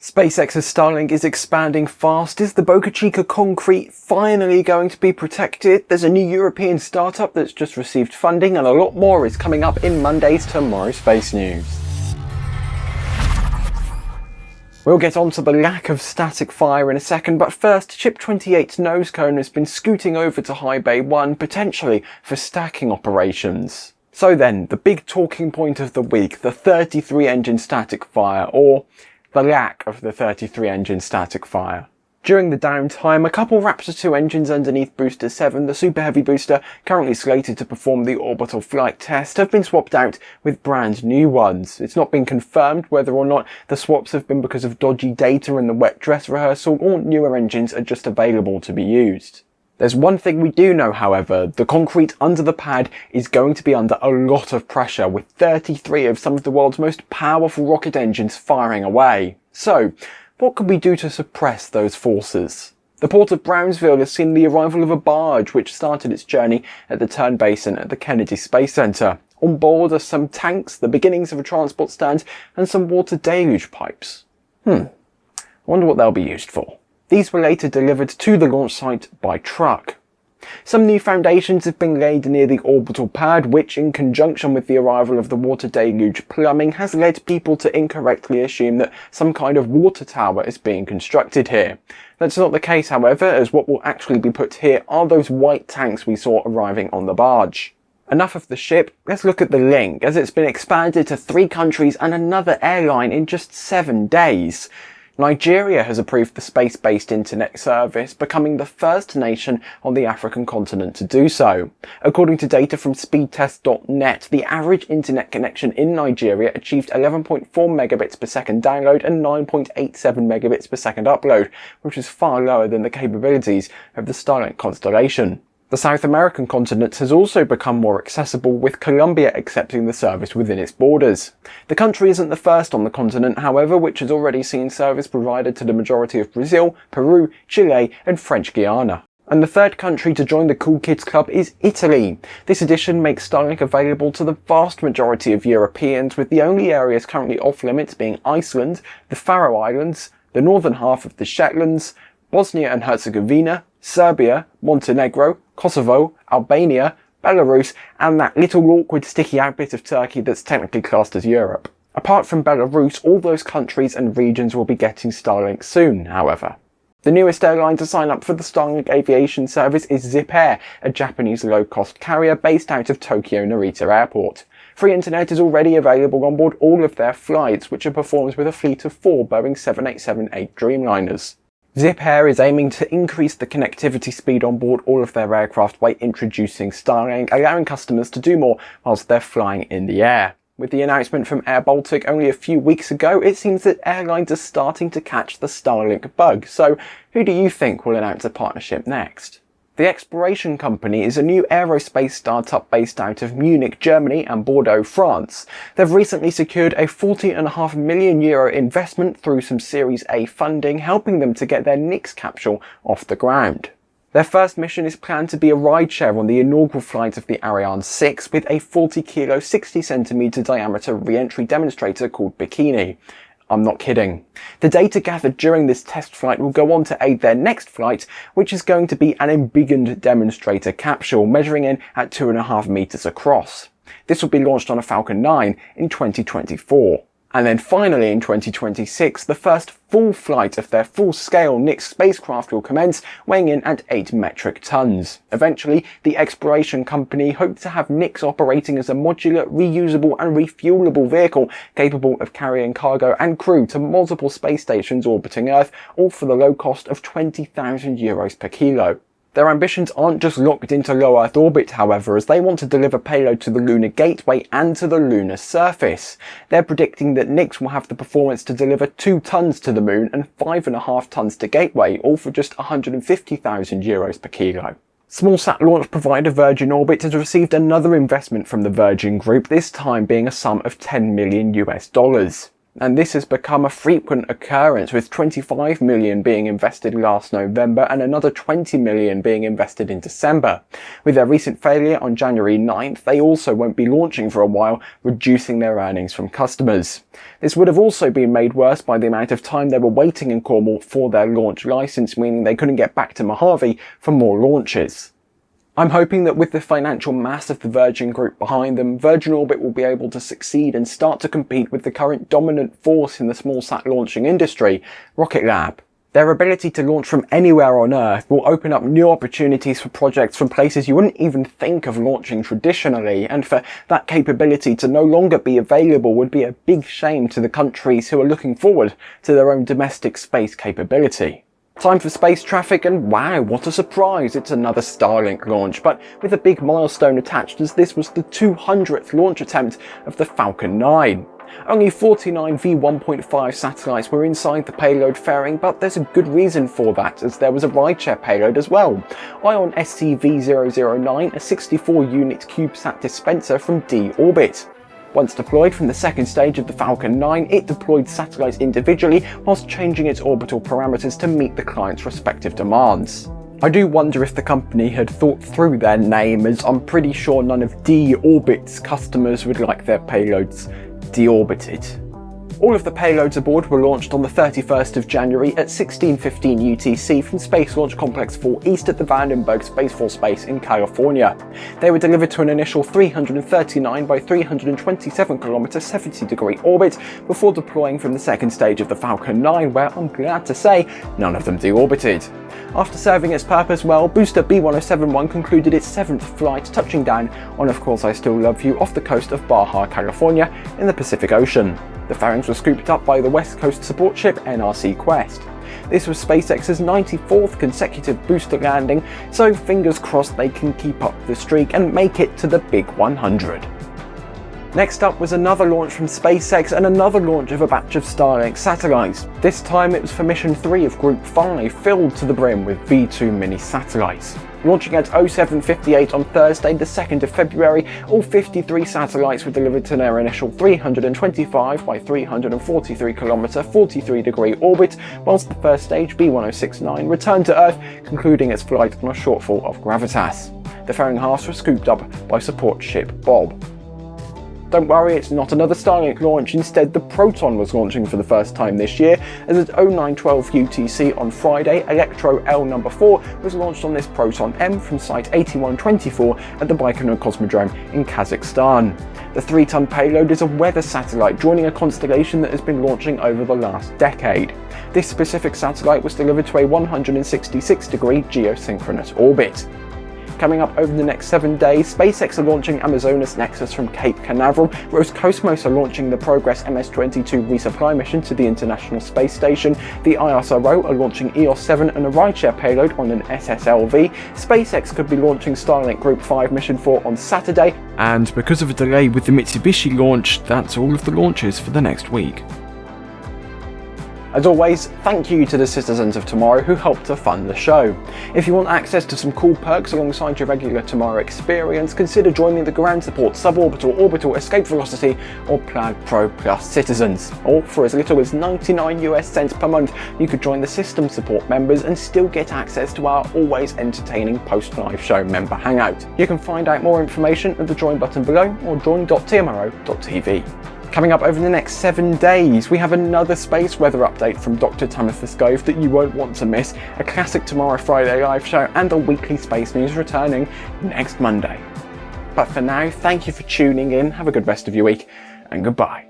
SpaceX's Starlink is expanding fast. Is the Boca Chica concrete finally going to be protected? There's a new European startup that's just received funding and a lot more is coming up in Monday's Tomorrow Space News. We'll get on to the lack of static fire in a second, but first, Ship 28's nose cone has been scooting over to High Bay 1, potentially for stacking operations. So then, the big talking point of the week, the 33 engine static fire, or the lack of the 33 engine static fire. During the downtime, a couple Raptor 2 engines underneath Booster 7, the Super Heavy booster currently slated to perform the orbital flight test, have been swapped out with brand new ones. It's not been confirmed whether or not the swaps have been because of dodgy data in the wet dress rehearsal or newer engines are just available to be used. There's one thing we do know, however, the concrete under the pad is going to be under a lot of pressure with 33 of some of the world's most powerful rocket engines firing away. So, what can we do to suppress those forces? The port of Brownsville has seen the arrival of a barge which started its journey at the Turn Basin at the Kennedy Space Center. On board are some tanks, the beginnings of a transport stand, and some water deluge pipes. Hmm, I wonder what they'll be used for. These were later delivered to the launch site by truck. Some new foundations have been laid near the orbital pad, which in conjunction with the arrival of the water deluge plumbing has led people to incorrectly assume that some kind of water tower is being constructed here. That's not the case however, as what will actually be put here are those white tanks we saw arriving on the barge. Enough of the ship, let's look at the link, as it's been expanded to three countries and another airline in just seven days. Nigeria has approved the space-based internet service, becoming the first nation on the African continent to do so. According to data from speedtest.net, the average internet connection in Nigeria achieved 11.4 megabits per second download and 9.87 megabits per second upload, which is far lower than the capabilities of the Starlink constellation. The South American continent has also become more accessible with Colombia accepting the service within its borders. The country isn't the first on the continent however which has already seen service provided to the majority of Brazil, Peru, Chile and French Guiana. And the third country to join the Cool Kids Club is Italy. This edition makes Starlink available to the vast majority of Europeans with the only areas currently off limits being Iceland, the Faroe Islands, the northern half of the Shetlands, Bosnia and Herzegovina, Serbia, Montenegro, Kosovo, Albania, Belarus, and that little awkward sticky out bit of Turkey that's technically classed as Europe. Apart from Belarus, all those countries and regions will be getting Starlink soon, however. The newest airline to sign up for the Starlink aviation service is Zip Air, a Japanese low-cost carrier based out of Tokyo Narita Airport. Free internet is already available on board all of their flights, which are performed with a fleet of four Boeing 787-8 Dreamliners. Zip Air is aiming to increase the connectivity speed on board all of their aircraft by introducing Starlink, allowing customers to do more whilst they're flying in the air. With the announcement from Air Baltic only a few weeks ago, it seems that airlines are starting to catch the Starlink bug. So who do you think will announce a partnership next? The Exploration Company is a new aerospace startup based out of Munich, Germany and Bordeaux, France. They've recently secured a 40.5 million euro investment through some Series A funding, helping them to get their Nyx capsule off the ground. Their first mission is planned to be a rideshare on the inaugural flight of the Ariane 6 with a 40 kilo 60 centimeter diameter re-entry demonstrator called Bikini. I'm not kidding. The data gathered during this test flight will go on to aid their next flight, which is going to be an embiggened demonstrator capsule measuring in at 2.5 meters across. This will be launched on a Falcon 9 in 2024. And then finally in 2026, the first full flight of their full-scale Nyx spacecraft will commence, weighing in at 8 metric tons. Eventually, the exploration company hoped to have Nyx operating as a modular, reusable and refuelable vehicle capable of carrying cargo and crew to multiple space stations orbiting Earth, all for the low cost of 20,000 euros per kilo. Their ambitions aren't just locked into low Earth orbit however, as they want to deliver payload to the Lunar Gateway and to the lunar surface. They're predicting that Nyx will have the performance to deliver 2 tons to the moon and 5.5 tons to Gateway, all for just 150,000 euros per kilo. Smallsat launch provider Virgin Orbit has received another investment from the Virgin Group, this time being a sum of 10 million US dollars. And this has become a frequent occurrence with 25 million being invested last November and another 20 million being invested in December. With their recent failure on January 9th, they also won't be launching for a while, reducing their earnings from customers. This would have also been made worse by the amount of time they were waiting in Cornwall for their launch license, meaning they couldn't get back to Mojave for more launches. I'm hoping that with the financial mass of the Virgin Group behind them, Virgin Orbit will be able to succeed and start to compete with the current dominant force in the small sat launching industry, Rocket Lab. Their ability to launch from anywhere on Earth will open up new opportunities for projects from places you wouldn't even think of launching traditionally, and for that capability to no longer be available would be a big shame to the countries who are looking forward to their own domestic space capability. Time for space traffic and wow, what a surprise, it's another Starlink launch, but with a big milestone attached as this was the 200th launch attempt of the Falcon 9. Only 49 V1.5 satellites were inside the payload fairing, but there's a good reason for that, as there was a rideshare payload as well. Ion SCV-009, a 64 unit CubeSat dispenser from D-Orbit. Once deployed from the second stage of the Falcon 9, it deployed satellites individually whilst changing its orbital parameters to meet the client's respective demands. I do wonder if the company had thought through their name as I'm pretty sure none of D-Orbit's customers would like their payloads deorbited. All of the payloads aboard were launched on the 31st of January at 1615 UTC from Space Launch Complex 4 east at the Vandenberg Space Force Base in California. They were delivered to an initial 339 by 327 km 70 degree orbit before deploying from the second stage of the Falcon 9 where I'm glad to say none of them deorbited. After serving its purpose well, booster B1071 concluded its seventh flight touching down on Of Course I Still Love You off the coast of Baja, California in the Pacific Ocean. The fairings were scooped up by the West Coast support ship NRC Quest. This was SpaceX's 94th consecutive booster landing, so fingers crossed they can keep up the streak and make it to the big 100. Next up was another launch from SpaceX and another launch of a batch of Starlink satellites. This time it was for mission 3 of Group 5, filled to the brim with V2 mini satellites. Launching at 0758 on Thursday the 2nd of February, all 53 satellites were delivered to their initial 325 by 343 km 43 degree orbit, whilst the first stage B1069 returned to Earth, concluding its flight on a shortfall of gravitas. The fairing halves were scooped up by support ship Bob. Don't worry, it's not another Starlink launch, instead the Proton was launching for the first time this year, as at 0912 UTC on Friday, Elektro L number 4 was launched on this Proton M from Site 8124 at the Baikonur Cosmodrome in Kazakhstan. The 3-ton payload is a weather satellite joining a constellation that has been launching over the last decade. This specific satellite was delivered to a 166 degree geosynchronous orbit. Coming up over the next seven days, SpaceX are launching Amazonas Nexus from Cape Canaveral, whereas Cosmos are launching the Progress MS-22 resupply mission to the International Space Station. The ISRO are launching EOS-7 and a rideshare payload on an SSLV. SpaceX could be launching Starlink Group 5 Mission 4 on Saturday. And because of a delay with the Mitsubishi launch, that's all of the launches for the next week. As always, thank you to the citizens of Tomorrow who helped to fund the show. If you want access to some cool perks alongside your regular Tomorrow experience, consider joining the Ground Support, Suborbital, Orbital, Escape Velocity or Plaid Pro Plus citizens. Or for as little as 99 US cents per month, you could join the System Support members and still get access to our always entertaining post-live show member hangout. You can find out more information at the join button below or join.tmro.tv. Coming up over the next seven days, we have another space weather update from Dr. Tamitha Skov that you won't want to miss, a classic Tomorrow Friday live show, and a weekly space news returning next Monday. But for now, thank you for tuning in, have a good rest of your week, and goodbye.